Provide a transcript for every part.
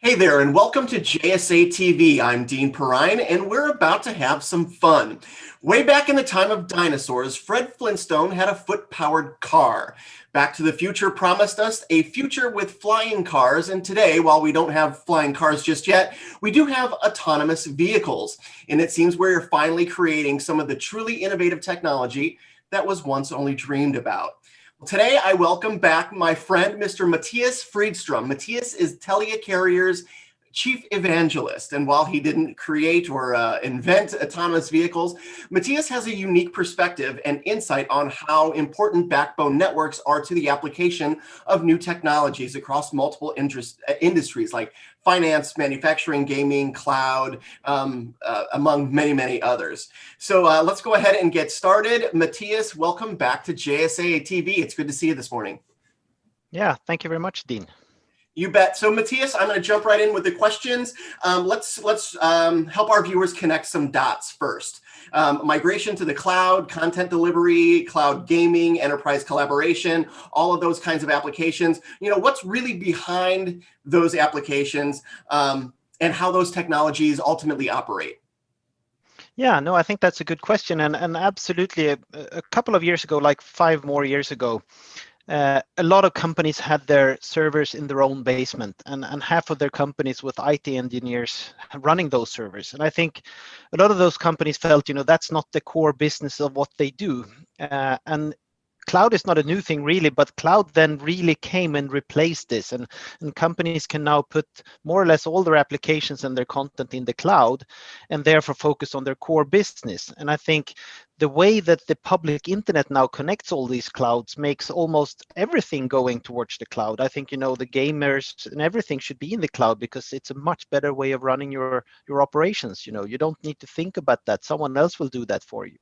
Hey there, and welcome to JSA TV. I'm Dean Perrine, and we're about to have some fun. Way back in the time of dinosaurs, Fred Flintstone had a foot-powered car. Back to the Future promised us a future with flying cars, and today, while we don't have flying cars just yet, we do have autonomous vehicles. And it seems we're finally creating some of the truly innovative technology that was once only dreamed about. Today, I welcome back my friend, Mr. Matthias Fridstrom. Matthias is Telia Carrier's chief evangelist. And while he didn't create or uh, invent autonomous vehicles, Matthias has a unique perspective and insight on how important backbone networks are to the application of new technologies across multiple interest, uh, industries like finance, manufacturing, gaming, cloud, um, uh, among many, many others. So uh, let's go ahead and get started. Matthias, welcome back to JSA TV. It's good to see you this morning. Yeah, thank you very much, Dean. You bet. So Matthias, I'm going to jump right in with the questions. Um, let's let's um, help our viewers connect some dots first. Um, migration to the cloud, content delivery, cloud gaming, enterprise collaboration, all of those kinds of applications. You know, what's really behind those applications um, and how those technologies ultimately operate? Yeah, no, I think that's a good question. And, and absolutely, a, a couple of years ago, like five more years ago, uh, a lot of companies had their servers in their own basement and, and half of their companies with IT engineers running those servers. And I think a lot of those companies felt, you know, that's not the core business of what they do. Uh, and cloud is not a new thing really, but cloud then really came and replaced this. And, and companies can now put more or less all their applications and their content in the cloud and therefore focus on their core business. And I think the way that the public internet now connects all these clouds makes almost everything going towards the cloud. I think, you know, the gamers and everything should be in the cloud because it's a much better way of running your, your operations. You know, you don't need to think about that. Someone else will do that for you.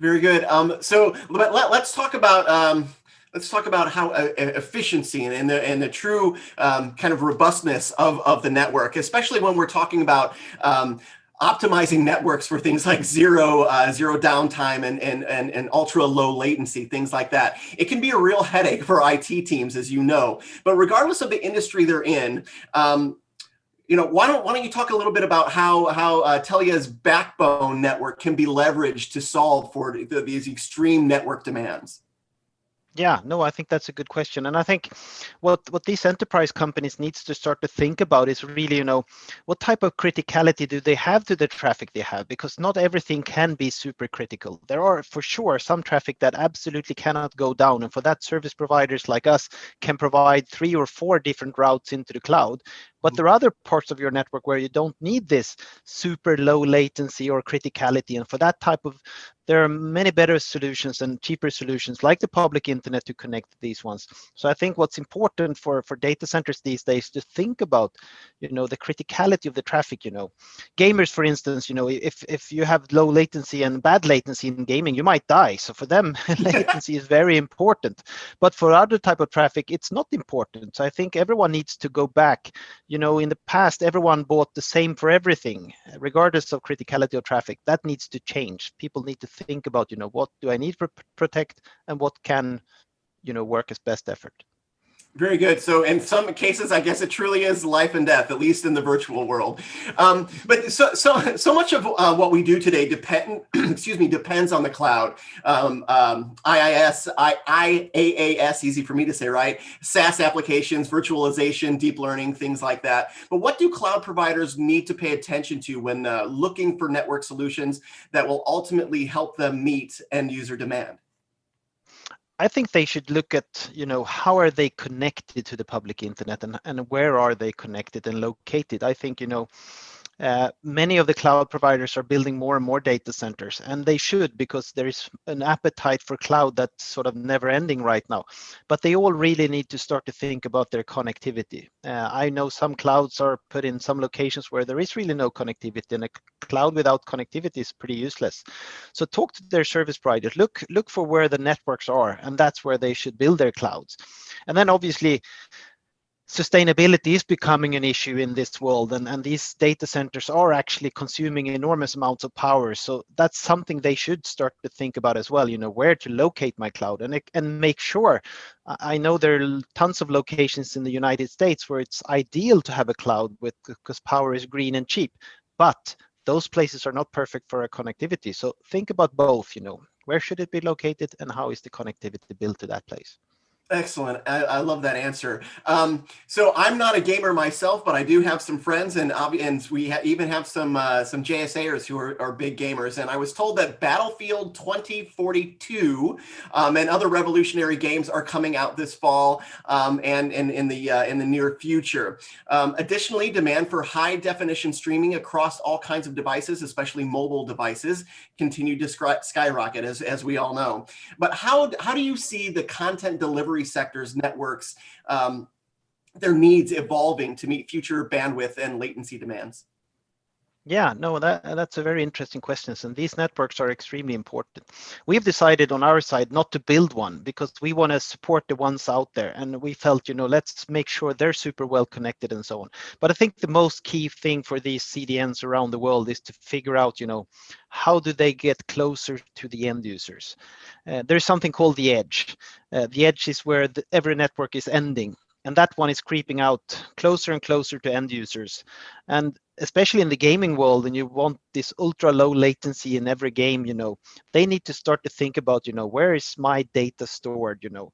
Very good. Um, so let, us let, talk about um, let's talk about how uh, efficiency and, and, the and the true um, kind of robustness of of the network, especially when we're talking about um, optimizing networks for things like zero uh, zero downtime and, and and and ultra low latency, things like that. It can be a real headache for IT teams, as you know. But regardless of the industry they're in, um, you know, why don't why don't you talk a little bit about how how uh, Telia's backbone network can be leveraged to solve for the, these extreme network demands? Yeah, no, I think that's a good question. And I think what, what these enterprise companies needs to start to think about is really, you know, what type of criticality do they have to the traffic they have? Because not everything can be super critical. There are for sure some traffic that absolutely cannot go down. And for that service providers like us can provide three or four different routes into the cloud. But there are other parts of your network where you don't need this super low latency or criticality. And for that type of, there are many better solutions and cheaper solutions like the public internet to connect these ones. So I think what's important for, for data centers these days to think about, you know, the criticality of the traffic, you know. Gamers, for instance, you know, if, if you have low latency and bad latency in gaming, you might die. So for them, latency is very important. But for other type of traffic, it's not important. So I think everyone needs to go back you know, in the past, everyone bought the same for everything, regardless of criticality of traffic. That needs to change. People need to think about, you know, what do I need to protect and what can, you know, work as best effort. Very good. So in some cases, I guess it truly is life and death, at least in the virtual world. Um, but so so so much of uh, what we do today depend excuse me depends on the cloud. Um, um, IIS, I, IaaS, easy for me to say, right? SaaS applications, virtualization, deep learning, things like that. But what do cloud providers need to pay attention to when uh, looking for network solutions that will ultimately help them meet end user demand? I think they should look at, you know, how are they connected to the public internet and, and where are they connected and located? I think, you know, uh, many of the cloud providers are building more and more data centers, and they should because there is an appetite for cloud that's sort of never ending right now. But they all really need to start to think about their connectivity. Uh, I know some clouds are put in some locations where there is really no connectivity, and a cloud without connectivity is pretty useless. So talk to their service providers. Look, look for where the networks are, and that's where they should build their clouds. And then obviously, sustainability is becoming an issue in this world and, and these data centers are actually consuming enormous amounts of power. So that's something they should start to think about as well you know where to locate my cloud and and make sure. I know there are tons of locations in the united states where it's ideal to have a cloud with because power is green and cheap but those places are not perfect for a connectivity. So think about both you know where should it be located and how is the connectivity built to that place Excellent. I, I, love that answer. Um, so I'm not a gamer myself, but I do have some friends, and and we ha even have some uh, some JSAers who are, are, big gamers. And I was told that Battlefield 2042 um, and other revolutionary games are coming out this fall um, and, and in the uh, in the near future. Um, additionally, demand for high definition streaming across all kinds of devices, especially mobile devices, continue to skyrocket, as as we all know. But how how do you see the content delivery delivery sectors, networks, um, their needs evolving to meet future bandwidth and latency demands? Yeah, no, that, that's a very interesting question. And these networks are extremely important. We've decided on our side not to build one because we want to support the ones out there. And we felt, you know, let's make sure they're super well connected and so on. But I think the most key thing for these CDNs around the world is to figure out, you know, how do they get closer to the end users? Uh, there's something called the edge. Uh, the edge is where the, every network is ending and that one is creeping out closer and closer to end users. And especially in the gaming world, and you want this ultra low latency in every game, you know, they need to start to think about, you know, where is my data stored, you know.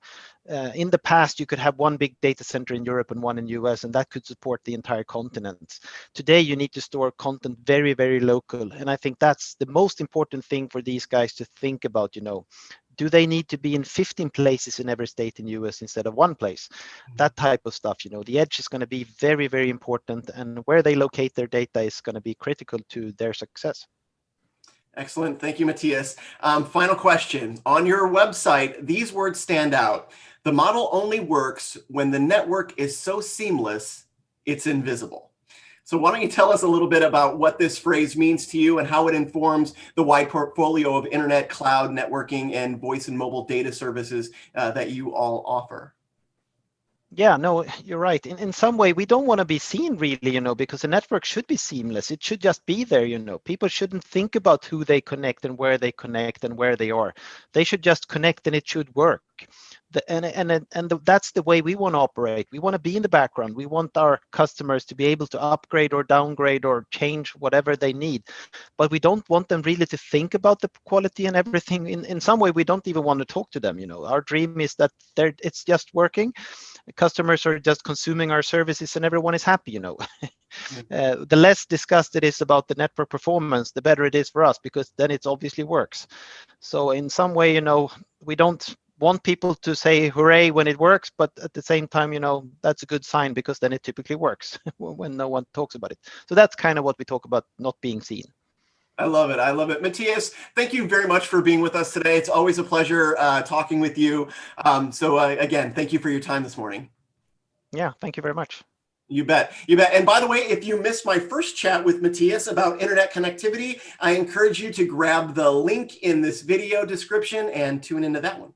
Uh, in the past, you could have one big data center in Europe and one in US, and that could support the entire continent. Today, you need to store content very, very local. And I think that's the most important thing for these guys to think about, you know, do they need to be in 15 places in every state in US instead of one place? Mm-hmm. That type of stuff, you know, the edge is going to be very, very important and where they locate their data is going to be critical to their success. Excellent. Thank you, Matthias. Um, final question. On your website, these words stand out. The model only works when the network is so seamless, it's invisible. So why don't you tell us a little bit about what this phrase means to you and how it informs the wide portfolio of internet, cloud, networking, and voice and mobile data services uh, that you all offer? Yeah, no, you're right. In, in some way, we don't want to be seen really, you know, because the network should be seamless. It should just be there, you know. People shouldn't think about who they connect and where they connect and where they are. They should just connect and it should work the, and and and the, that's the way we want to operate. We want to be in the background. We want our customers to be able to upgrade or downgrade or change whatever they need, but we don't want them really to think about the quality and everything. In in some way, we don't even want to talk to them. You know, our dream is that they're it's just working. Customers are just consuming our services, and everyone is happy. You know. Uh, the less discussed it is about the network performance, the better it is for us because then it obviously works. So in some way, you know, we don't want people to say hooray when it works, but at the same time, you know, that's a good sign because then it typically works when no one talks about it. So that's kind of what we talk about not being seen. I love it. I love it. Matthias, thank you very much for being with us today. It's always a pleasure uh, talking with you. Um, so uh, again, thank you for your time this morning. Yeah, thank you very much. You bet. You bet. And by the way, if you missed my first chat with Matthias about internet connectivity, I encourage you to grab the link in this video description and tune into that one.